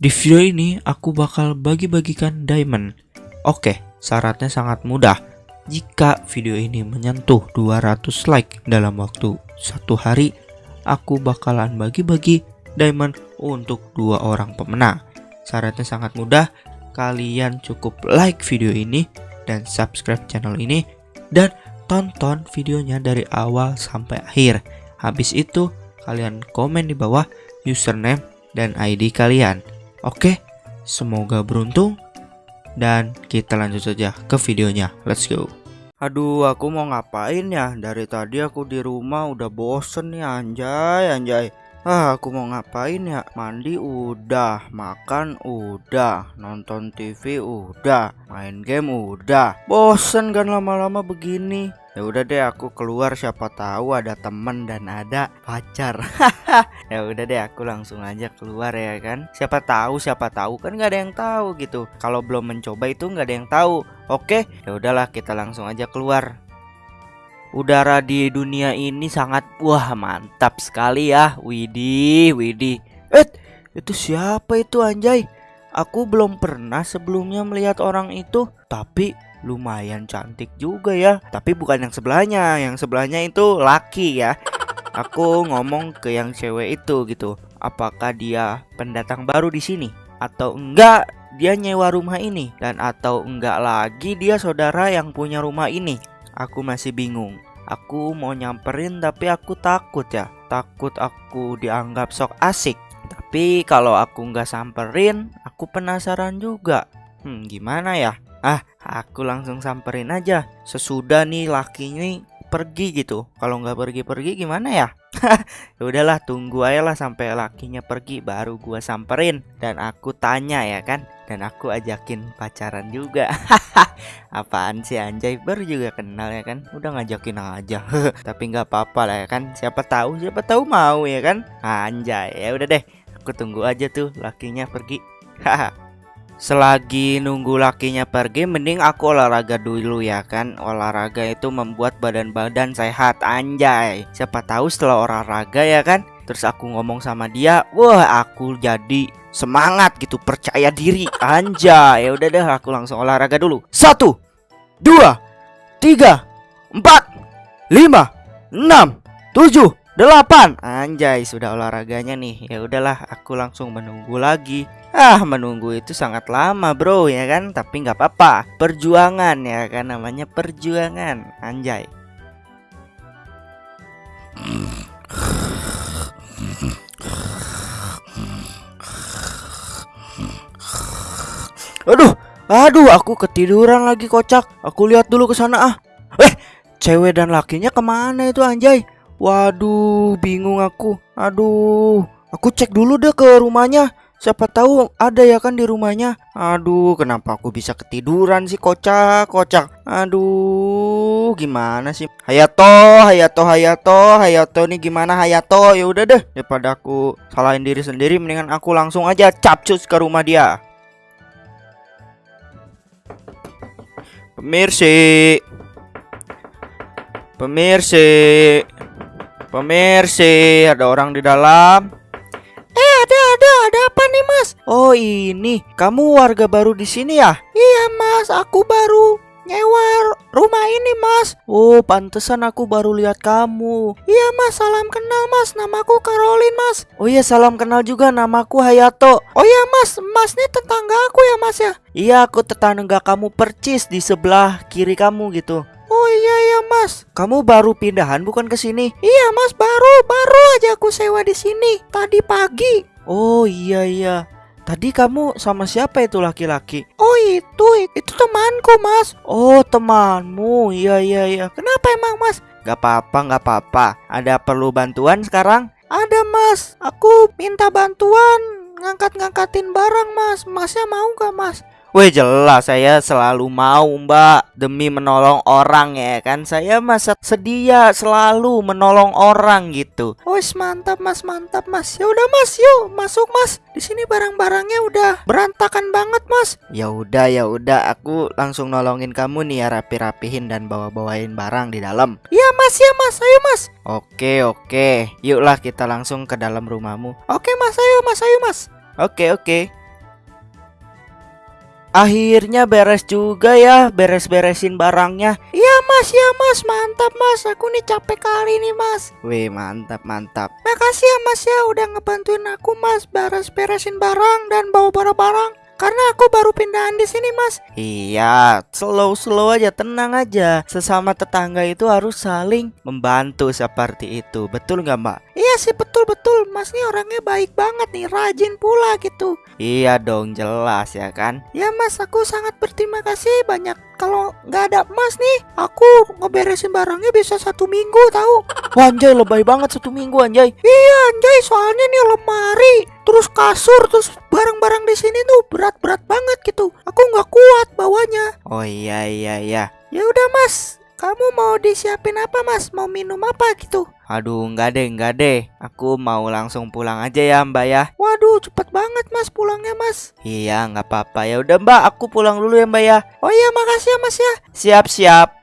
Di video ini aku bakal bagi-bagikan diamond. Oke, syaratnya sangat mudah. Jika video ini menyentuh 200 like dalam waktu satu hari, aku bakalan bagi-bagi diamond untuk dua orang pemenang. Syaratnya sangat mudah, kalian cukup like video ini dan subscribe channel ini dan tonton videonya dari awal sampai akhir. Habis itu, kalian komen di bawah username dan ID kalian. Oke, semoga beruntung dan kita lanjut saja ke videonya. Let's go. Aduh, aku mau ngapain ya? Dari tadi aku di rumah udah bosen nih anjay, anjay. Ah, aku mau ngapain ya? Mandi udah, makan udah, nonton TV udah, main game udah. Bosen kan lama-lama begini. Ya udah deh aku keluar siapa tahu ada temen dan ada pacar. ya udah deh aku langsung aja keluar ya kan. Siapa tahu siapa tahu kan nggak ada yang tahu gitu. Kalau belum mencoba itu nggak ada yang tahu. Oke, ya udahlah kita langsung aja keluar. Udara di dunia ini sangat wah mantap sekali ya. Widih, widih. Eh, itu siapa itu anjay? Aku belum pernah sebelumnya melihat orang itu, tapi lumayan cantik juga ya. Tapi bukan yang sebelahnya, yang sebelahnya itu laki ya. Aku ngomong ke yang cewek itu gitu. Apakah dia pendatang baru di sini atau enggak? Dia nyewa rumah ini dan atau enggak lagi dia saudara yang punya rumah ini. Aku masih bingung. Aku mau nyamperin tapi aku takut ya. Takut aku dianggap sok asik. Tapi kalau aku nggak samperin, aku penasaran juga. Hmm, gimana ya? Ah, aku langsung samperin aja. Sesudah nih laki ini pergi gitu. Kalau nggak pergi-pergi gimana ya? ya udahlah, tunggu aja lah sampai lakinya pergi baru gua samperin dan aku tanya ya kan. Dan aku ajakin pacaran juga. Apaan sih anjay baru juga kenal ya kan. Udah ngajakin aja. Tapi nggak apa-apa lah ya kan. Siapa tahu, siapa tahu mau ya kan. Anjay, ya udah deh. Aku tunggu aja tuh lakinya pergi. Haha. Selagi nunggu lakinya pergi mending aku olahraga dulu ya kan. Olahraga itu membuat badan-badan sehat anjay. Siapa tahu setelah olahraga ya kan Terus aku ngomong sama dia Wah aku jadi semangat gitu percaya diri. Anjay ya udah deh aku langsung olahraga dulu. Satu Dua Tiga Empat Lima Enam Tujuh Delapan. Anjay sudah olahraganya nih. Ya udahlah aku langsung menunggu lagi. Ah menunggu itu sangat lama bro ya kan? Tapi nggak apa-apa. Perjuangan ya kan? Namanya perjuangan. Anjay. Aduh Aduh aku ketiduran lagi kocak. Aku lihat dulu ke sana ah. Eh cewek dan lakinya ke mana itu anjay Waduh bingung aku Aduh Aku cek dulu deh ke rumahnya Siapa tahu ada ya kan di rumahnya. Aduh, kenapa aku bisa ketiduran sih kocak, kocak. Aduh, gimana sih? Hayato, Hayato, Hayato, Hayato nih gimana Hayato? Ya udah deh, daripada aku salahin diri sendiri mendingan aku langsung aja capcus ke rumah dia. Pemirsi. Pemirsi. Pemirsi, ada orang di dalam. Eh, ada, ada, ada apa nih, Mas? Oh, ini kamu warga baru di sini ya? Iya, Mas, aku baru nyewa rumah ini, Mas. Oh, pantesan aku baru lihat kamu. Iya, Mas, salam kenal, Mas. Namaku Caroline, Mas. Oh iya, salam kenal juga. Namaku Hayato. Oh iya, Mas, Mas ini tetangga aku ya, Mas ya? Iya, aku tetangga kamu percis di sebelah kiri kamu gitu. Oh iya iya mas, kamu baru pindahan bukan ke sini? Iya mas baru baru aja aku sewa di sini tadi pagi. Oh iya iya. Tadi kamu sama siapa itu laki-laki? Oh itu itu temanku mas. Oh temanmu iya iya iya. Kenapa emang mas? Gak apa-apa gak apa-apa. Ada perlu bantuan sekarang? Ada mas. Aku minta bantuan ngangkat-ngangkatin barang mas. Masnya mau gak mas? Wih jelas saya selalu mau mbak Demi menolong orang ya kan? Saya masa sedia selalu menolong orang gitu. Wih mantap mas mantap mas. Ya udah mas yuk masuk mas. Di sini barang-barangnya udah berantakan banget mas. Ya udah ya udah aku langsung nolongin kamu nih ya rapi-rapihin dan bawa-bawain barang di dalam. Iya mas ya mas. Ayo mas. Oke oke. Yuklah kita langsung ke dalam rumahmu. Oke mas. Ayo mas. Ayo mas. Oke oke Akhirnya beres juga ya beres-beresin barangnya. Iya mas, ya mas, mantap mas. Aku nih capek kali nih mas. Wih mantap mantap. Makasih ya mas ya udah ngebantuin aku mas. Beres-beresin barang dan bawa barang-barang karena aku baru pindahan di sini, Mas. Iya, slow-slow aja, tenang aja. Sesama tetangga itu harus saling membantu seperti itu. Betul nggak, Mbak? Iya sih, betul-betul. Mas nih orangnya baik banget nih, rajin pula gitu. Iya dong, jelas ya kan? Ya, Mas, aku sangat berterima kasih banyak. Kalau nggak ada Mas nih, aku ngeberesin barangnya bisa satu minggu tahu. Wah, anjay, lebay banget satu minggu, anjay. Iya, anjay, soalnya nih lemari, terus kasur, terus barang-barang di sini tuh berat-berat banget gitu. Aku nggak kuat bawanya. Oh iya iya iya. Ya udah mas, kamu mau disiapin apa mas? Mau minum apa gitu? Aduh nggak deh nggak deh. Aku mau langsung pulang aja ya mbak ya. Waduh cepet banget mas pulangnya mas. Iya nggak apa-apa ya udah mbak aku pulang dulu ya mbak ya. Oh iya makasih ya mas ya. Siap siap.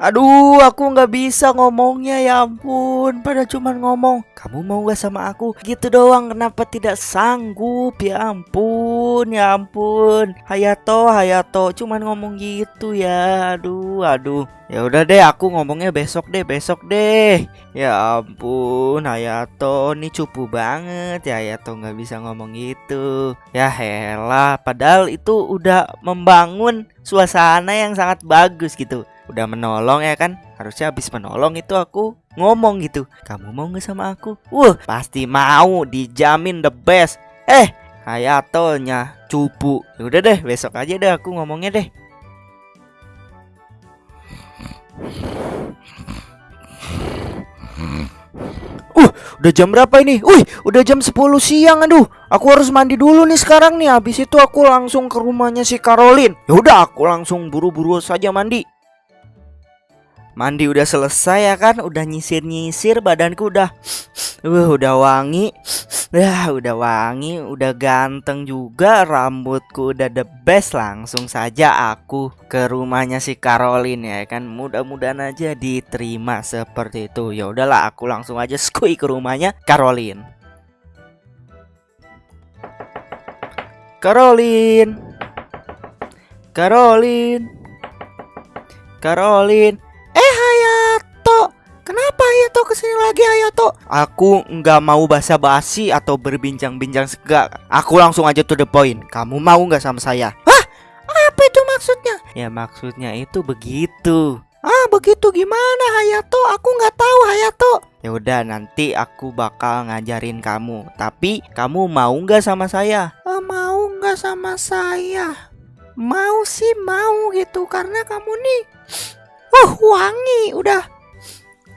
Aduh, aku nggak bisa ngomongnya ya ampun. Pada cuman ngomong, kamu mau gak sama aku? Gitu doang. Kenapa tidak sanggup? Ya ampun, ya ampun. Hayato, Hayato, cuman ngomong gitu ya. Aduh, aduh. Ya udah deh, aku ngomongnya besok deh, besok deh. Ya ampun, Hayato, ini cupu banget ya Hayato nggak bisa ngomong gitu. Ya helah, padahal itu udah membangun suasana yang sangat bagus gitu udah menolong ya kan harusnya habis menolong itu aku ngomong gitu kamu mau nggak sama aku wah pasti mau dijamin the best eh Hayatonya cupu ya udah deh besok aja deh aku ngomongnya deh Uh, udah jam berapa ini? Wih, udah jam 10 siang aduh. Aku harus mandi dulu nih sekarang nih. Habis itu aku langsung ke rumahnya si Caroline. Ya udah, aku langsung buru-buru saja mandi. Mandi udah selesai ya kan? Udah nyisir-nyisir badanku udah uh, Udah wangi. Ya udah wangi Udah ganteng juga. Rambutku udah the best Langsung saja aku ke rumahnya si Caroline ya kan. Mudah-mudahan aja diterima seperti itu. Ya udahlah aku langsung aja skui ke rumahnya Caroline Caroline Caroline Caroline Eh Hayato, kenapa Hayato ke sini lagi Hayato? Aku nggak mau basa-basi atau berbincang-bincang segak. Aku langsung aja to the point. Kamu mau nggak sama saya? Hah? Apa itu maksudnya? Ya maksudnya itu begitu. Ah begitu gimana Hayato? Aku nggak tahu Hayato. Ya udah nanti aku bakal ngajarin kamu. Tapi kamu mau nggak sama saya? Eh, mau nggak sama saya? Mau sih mau gitu karena kamu nih Wah wangi udah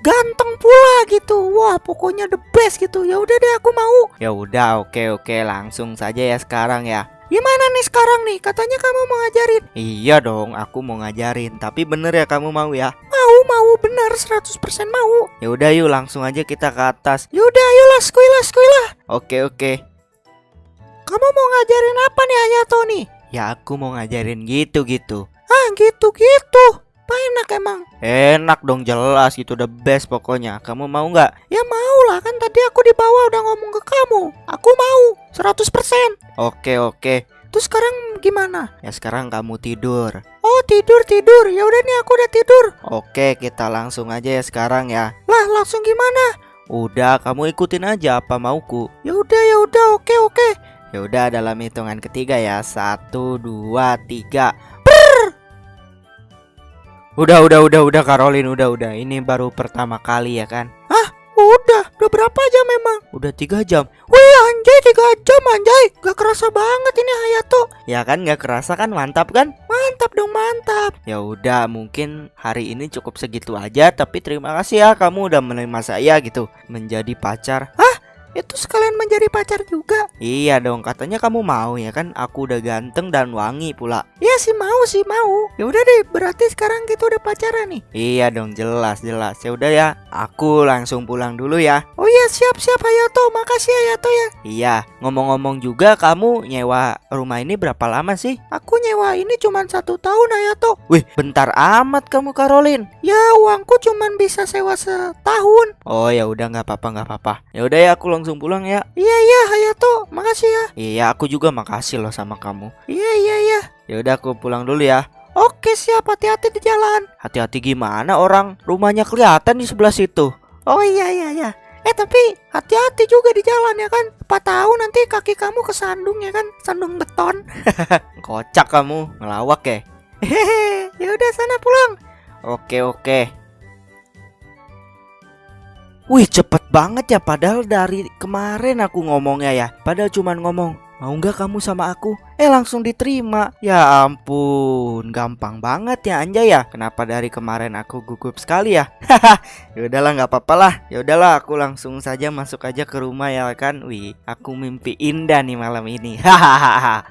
ganteng pula gitu. Wah pokoknya the best gitu. Ya udah deh aku mau. Ya udah oke oke langsung saja ya sekarang ya. Gimana nih sekarang nih? Katanya kamu mau ngajarin. Iya dong aku mau ngajarin. Tapi bener ya kamu mau ya? Mau mau bener 100% mau. Ya udah yuk langsung aja kita ke atas. Ya udah ayolah skuilah skuilah oke oke. Kamu mau ngajarin apa nih Hayato nih? Ya aku mau ngajarin gitu gitu ah gitu gitu apa enak emang? Enak dong jelas gitu the best pokoknya. Kamu mau nggak? Ya mau lah kan tadi aku di bawah udah ngomong ke kamu. Aku mau 100% Oke oke. Terus sekarang gimana? Ya sekarang kamu tidur. Oh tidur tidur. Ya udah nih aku udah tidur. Oke kita langsung aja ya sekarang ya. Lah langsung gimana? Udah kamu ikutin aja apa mauku. Ya udah ya udah. Oke oke. Ya udah dalam hitungan ketiga ya. Satu dua tiga Udah, udah, udah, udah, Caroline, udah, udah. Ini baru pertama kali ya kan? Ah, udah. Udah berapa jam memang? Udah tiga jam. Wih, anjay, tiga jam, anjay. Gak kerasa banget ini Hayato. Ya kan, gak kerasa kan? Mantap kan? Mantap dong, mantap. Ya udah, mungkin hari ini cukup segitu aja. Tapi terima kasih ya, kamu udah menerima saya gitu menjadi pacar. Hah? Itu sekalian menjadi pacar juga? Iya dong katanya kamu mau ya kan? Aku udah ganteng dan wangi pula. Iya sih mau sih mau. Ya udah deh berarti sekarang kita udah pacaran nih. Iya dong jelas jelas. Ya udah ya Aku langsung pulang dulu ya. Oh iya siap siap Hayato. Makasih Hayato ya. Iya ngomong-ngomong juga kamu nyewa rumah ini berapa lama sih? Aku nyewa ini cuma satu tahun Hayato. Wih bentar amat kamu Caroline Ya uangku cuma bisa sewa setahun. Oh ya udah nggak apa-apa nggak apa-apa. Ya udah ya aku langsung pulang ya. Iya iya Hayato, makasih ya. Iya, aku juga makasih loh sama kamu. Iya iya iya. Ya udah aku pulang dulu ya. Oke siap, hati-hati di jalan. Hati-hati gimana orang rumahnya kelihatan di sebelah situ. Oh iya iya iya. Eh tapi hati-hati juga di jalan ya kan. Apa tahu nanti kaki kamu kesandung ya kan, sandung beton. Kocak kamu, ngelawak ya. Hehehe, ya udah sana pulang. Oke oke. Wih cepet banget ya padahal dari kemarin aku ngomongnya ya Padahal cuman ngomong Mau nggak kamu sama aku? Eh langsung diterima. Ya ampun Gampang banget ya Anjay ya. Kenapa dari kemarin aku gugup sekali ya? Haha Ya udahlah nggak apa-apa lah. Ya udahlah aku langsung saja masuk aja ke rumah ya kan? Wih aku mimpi indah nih malam ini. Hahaha.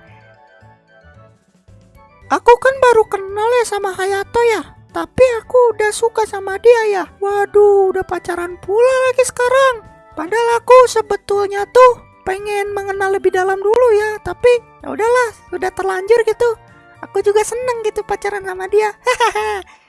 Aku kan baru kenal ya sama Hayato ya. Tapi aku udah suka sama dia ya. Waduh, udah pacaran pula lagi sekarang. Padahal aku sebetulnya tuh pengen mengenal lebih dalam dulu ya. Tapi ya udahlah, udah terlanjur gitu. Aku juga seneng gitu pacaran sama dia. Hahaha.